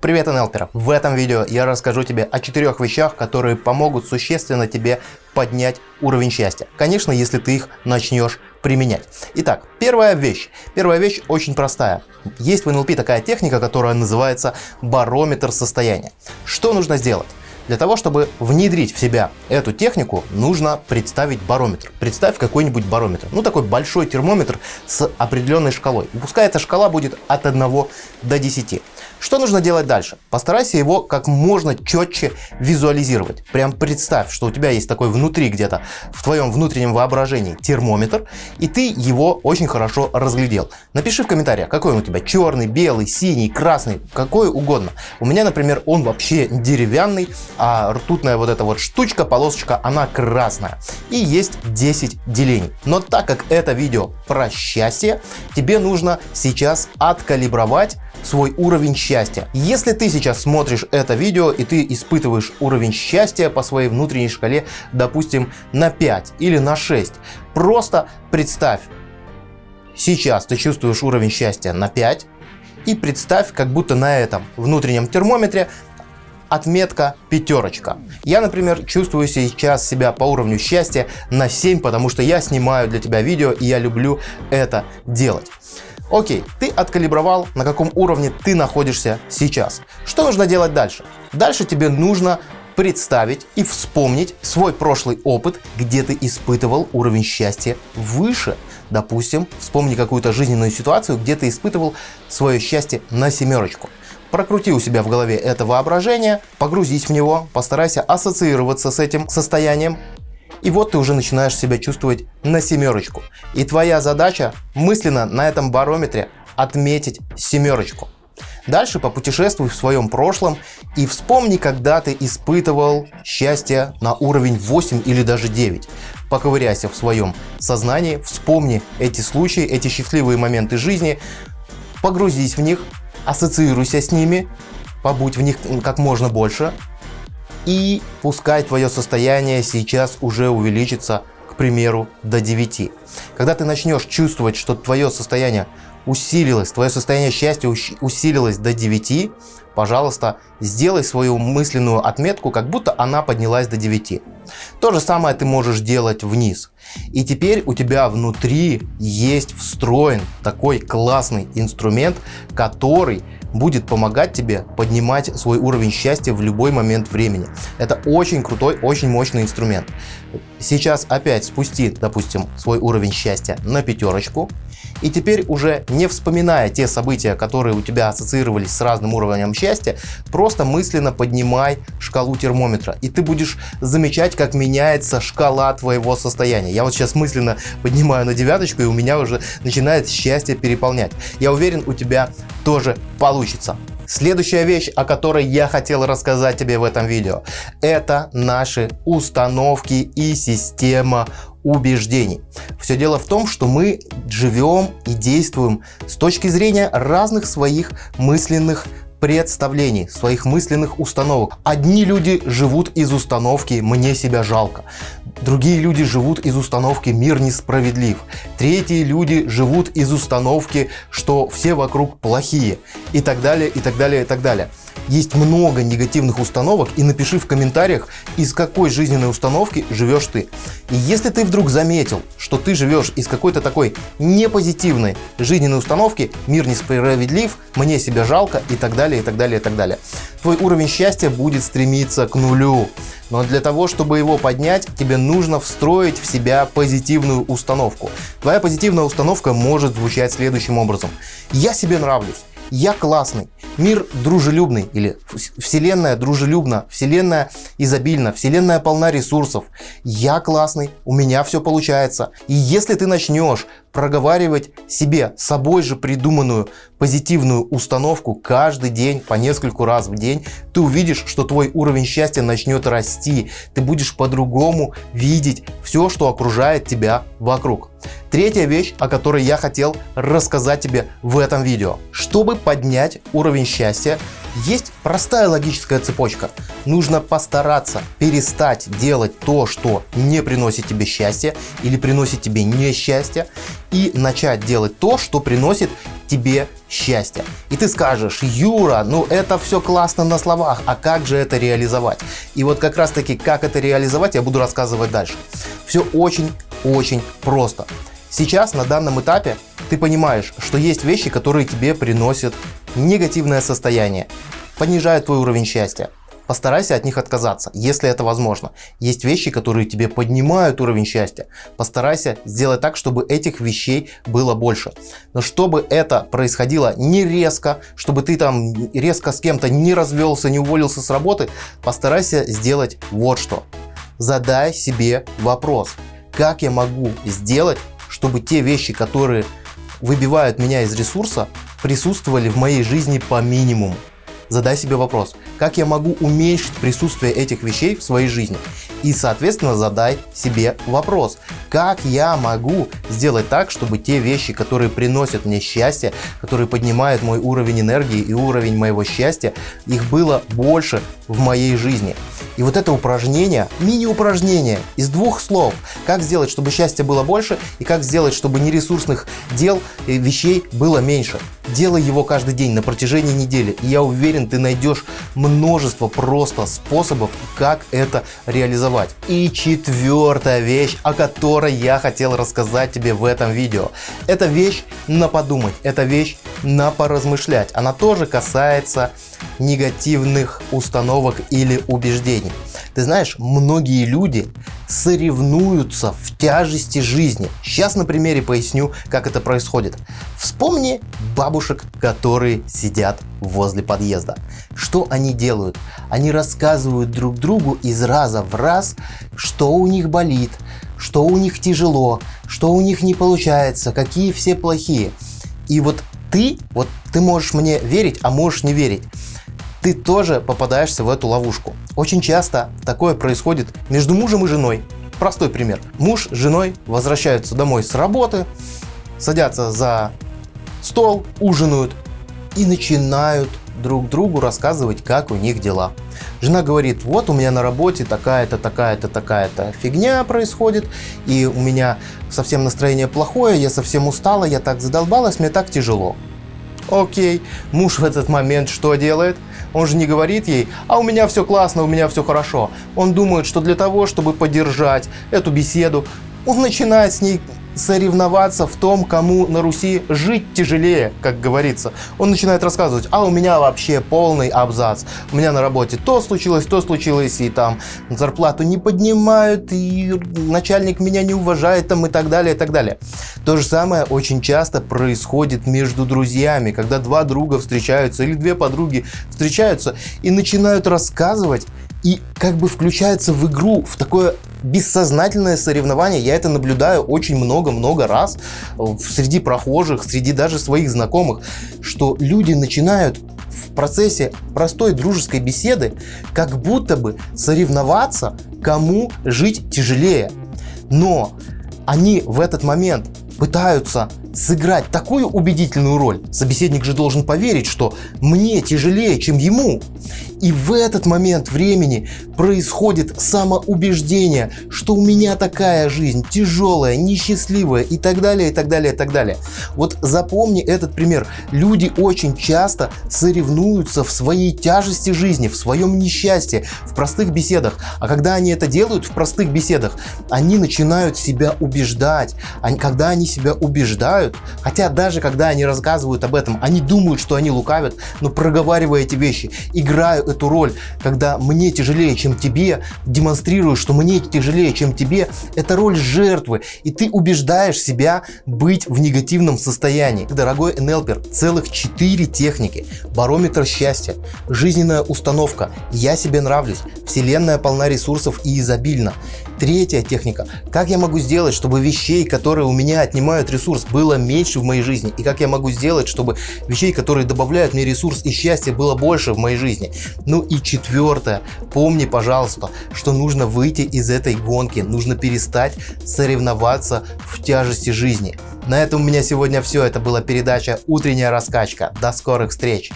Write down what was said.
Привет, НЛПер! В этом видео я расскажу тебе о четырех вещах, которые помогут существенно тебе поднять уровень счастья. Конечно, если ты их начнешь применять. Итак, первая вещь. Первая вещь очень простая. Есть в НЛП такая техника, которая называется барометр состояния. Что нужно сделать? Для того, чтобы внедрить в себя эту технику, нужно представить барометр. Представь какой-нибудь барометр. Ну, такой большой термометр с определенной шкалой. И пускай эта шкала будет от 1 до 10. Что нужно делать дальше? Постарайся его как можно четче визуализировать. Прям представь, что у тебя есть такой внутри где-то, в твоем внутреннем воображении термометр, и ты его очень хорошо разглядел. Напиши в комментариях, какой он у тебя, черный, белый, синий, красный, какой угодно. У меня, например, он вообще деревянный, а ртутная вот эта вот штучка, полосочка, она красная. И есть 10 делений. Но так как это видео про счастье, тебе нужно сейчас откалибровать свой уровень счастья. Если ты сейчас смотришь это видео и ты испытываешь уровень счастья по своей внутренней шкале, допустим, на 5 или на 6, просто представь, сейчас ты чувствуешь уровень счастья на 5, и представь, как будто на этом внутреннем термометре отметка пятерочка. Я, например, чувствую сейчас себя по уровню счастья на 7, потому что я снимаю для тебя видео и я люблю это делать. Окей, ты откалибровал, на каком уровне ты находишься сейчас. Что нужно делать дальше? Дальше тебе нужно представить и вспомнить свой прошлый опыт, где ты испытывал уровень счастья выше. Допустим, вспомни какую-то жизненную ситуацию, где ты испытывал свое счастье на семерочку. Прокрути у себя в голове это воображение, погрузись в него, постарайся ассоциироваться с этим состоянием и вот ты уже начинаешь себя чувствовать на семерочку. И твоя задача мысленно на этом барометре отметить семерочку. Дальше попутешествуй в своем прошлом и вспомни, когда ты испытывал счастье на уровень 8 или даже 9. Поковыряйся в своем сознании, вспомни эти случаи, эти счастливые моменты жизни, погрузись в них, ассоциируйся с ними, побудь в них как можно больше, и пускай твое состояние сейчас уже увеличится, к примеру, до 9. Когда ты начнешь чувствовать, что твое состояние усилилось, твое состояние счастья усилилось до 9, пожалуйста, сделай свою мысленную отметку, как будто она поднялась до 9. То же самое ты можешь делать вниз. И теперь у тебя внутри есть встроен такой классный инструмент, который будет помогать тебе поднимать свой уровень счастья в любой момент времени. Это очень крутой, очень мощный инструмент. Сейчас опять спусти, допустим, свой уровень счастья на пятерочку. И теперь уже не вспоминая те события, которые у тебя ассоциировались с разным уровнем счастья, просто мысленно поднимай шкалу термометра. И ты будешь замечать, как меняется шкала твоего состояния. Я вот сейчас мысленно поднимаю на девяточку, и у меня уже начинает счастье переполнять. Я уверен, у тебя тоже получится. Следующая вещь, о которой я хотел рассказать тебе в этом видео, это наши установки и система убеждений. Все дело в том, что мы живем и действуем с точки зрения разных своих мысленных представлений, своих мысленных установок. Одни люди живут из установки «мне себя жалко», другие люди живут из установки «мир несправедлив», третьи люди живут из установки, что все вокруг плохие и так далее, и так далее, и так далее. Есть много негативных установок и напиши в комментариях, из какой жизненной установки живешь ты. И если ты вдруг заметил, что ты живешь из какой-то такой непозитивной жизненной установки, мир несправедлив, мне себя жалко и так далее, и так далее, и так далее, твой уровень счастья будет стремиться к нулю. Но для того, чтобы его поднять, тебе нужно встроить в себя позитивную установку. Твоя позитивная установка может звучать следующим образом. Я себе нравлюсь я классный, мир дружелюбный или вселенная дружелюбна, вселенная изобильна, вселенная полна ресурсов, я классный, у меня все получается. И если ты начнешь проговаривать себе собой же придуманную позитивную установку каждый день по нескольку раз в день, ты увидишь, что твой уровень счастья начнет расти. Ты будешь по-другому видеть все, что окружает тебя вокруг. Третья вещь, о которой я хотел рассказать тебе в этом видео. Чтобы поднять уровень счастья, есть простая логическая цепочка. Нужно постараться перестать делать то, что не приносит тебе счастья или приносит тебе несчастье, и начать делать то, что приносит тебе счастья. И ты скажешь, Юра, ну это все классно на словах, а как же это реализовать? И вот как раз таки, как это реализовать, я буду рассказывать дальше. Все очень-очень просто. Сейчас, на данном этапе, ты понимаешь, что есть вещи, которые тебе приносят негативное состояние, понижают твой уровень счастья. Постарайся от них отказаться, если это возможно. Есть вещи, которые тебе поднимают уровень счастья. Постарайся сделать так, чтобы этих вещей было больше. Но чтобы это происходило не резко, чтобы ты там резко с кем-то не развелся, не уволился с работы, постарайся сделать вот что. Задай себе вопрос, как я могу сделать, чтобы те вещи, которые выбивают меня из ресурса, присутствовали в моей жизни по минимуму. Задай себе вопрос, как я могу уменьшить присутствие этих вещей в своей жизни? И, соответственно, задай себе вопрос, как я могу сделать так, чтобы те вещи, которые приносят мне счастье, которые поднимают мой уровень энергии и уровень моего счастья, их было больше в моей жизни. И вот это упражнение, мини-упражнение из двух слов, как сделать, чтобы счастья было больше и как сделать, чтобы нересурсных дел и вещей было меньше. Делай его каждый день на протяжении недели, и я уверен, ты найдешь множество просто способов, как это реализовать. И четвертая вещь, о которой я хотел рассказать тебе в этом видео. Это вещь на подумать, это вещь на поразмышлять. Она тоже касается негативных установок или убеждений. Ты знаешь, многие люди соревнуются в тяжести жизни. Сейчас на примере поясню, как это происходит. Вспомни бабушек, которые сидят возле подъезда. Что они делают? Они рассказывают друг другу из раза в раз, что у них болит, что у них тяжело, что у них не получается, какие все плохие. И вот ты, вот ты можешь мне верить, а можешь не верить. Ты тоже попадаешься в эту ловушку. Очень часто такое происходит между мужем и женой. Простой пример. Муж с женой возвращаются домой с работы, садятся за стол, ужинают и начинают друг другу рассказывать, как у них дела. Жена говорит, вот у меня на работе такая-то, такая-то, такая-то фигня происходит, и у меня совсем настроение плохое, я совсем устала, я так задолбалась, мне так тяжело. Окей, муж в этот момент что делает? Он же не говорит ей, а у меня все классно, у меня все хорошо. Он думает, что для того, чтобы поддержать эту беседу, он начинает с ней соревноваться в том, кому на Руси жить тяжелее, как говорится. Он начинает рассказывать, а у меня вообще полный абзац. У меня на работе то случилось, то случилось, и там зарплату не поднимают, и начальник меня не уважает, там и так далее, и так далее. То же самое очень часто происходит между друзьями, когда два друга встречаются или две подруги встречаются и начинают рассказывать и как бы включаются в игру, в такое бессознательное соревнование. Я это наблюдаю очень много-много раз среди прохожих, среди даже своих знакомых, что люди начинают в процессе простой дружеской беседы как будто бы соревноваться, кому жить тяжелее. Но они в этот момент пытаются сыграть такую убедительную роль. Собеседник же должен поверить, что мне тяжелее, чем ему. И в этот момент времени происходит самоубеждение, что у меня такая жизнь тяжелая, несчастливая и так далее, и так далее, и так далее. Вот запомни этот пример. Люди очень часто соревнуются в своей тяжести жизни, в своем несчастье, в простых беседах. А когда они это делают в простых беседах, они начинают себя убеждать. Они, когда они себя убеждают, хотя даже когда они рассказывают об этом, они думают, что они лукавят, но проговаривая эти вещи, играя эту роль, когда мне тяжелее, чем тебе, демонстрирую, что мне тяжелее, чем тебе, это роль жертвы, и ты убеждаешь себя быть в негативном состоянии. Дорогой НЛПер, целых 4 техники. Барометр счастья, жизненная установка, я себе нравлюсь, вселенная полна ресурсов и изобильна. Третья техника. Как я могу сделать, чтобы вещей, которые у меня отнимают ресурс, было меньше в моей жизни? И как я могу сделать, чтобы вещей, которые добавляют мне ресурс и счастье, было больше в моей жизни? Ну и четвертое. Помни, пожалуйста, что нужно выйти из этой гонки. Нужно перестать соревноваться в тяжести жизни. На этом у меня сегодня все. Это была передача «Утренняя раскачка». До скорых встреч!